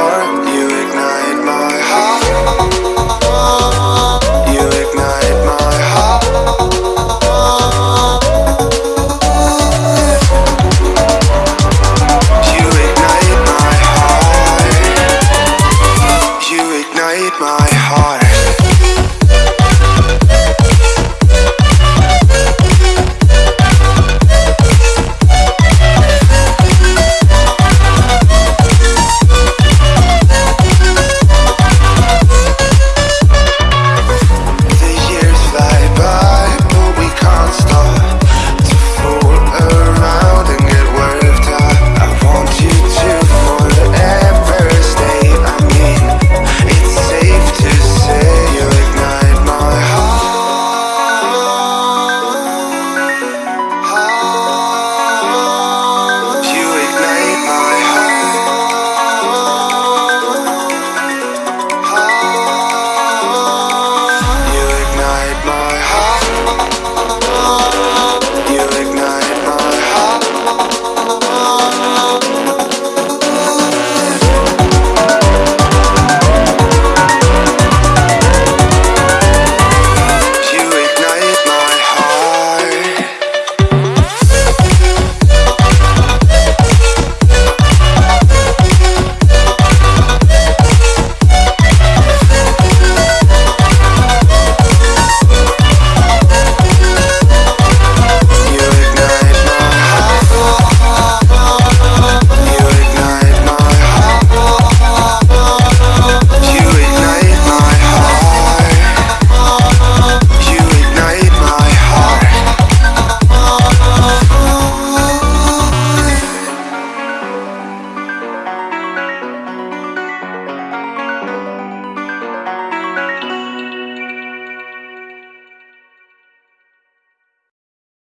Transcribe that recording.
Fire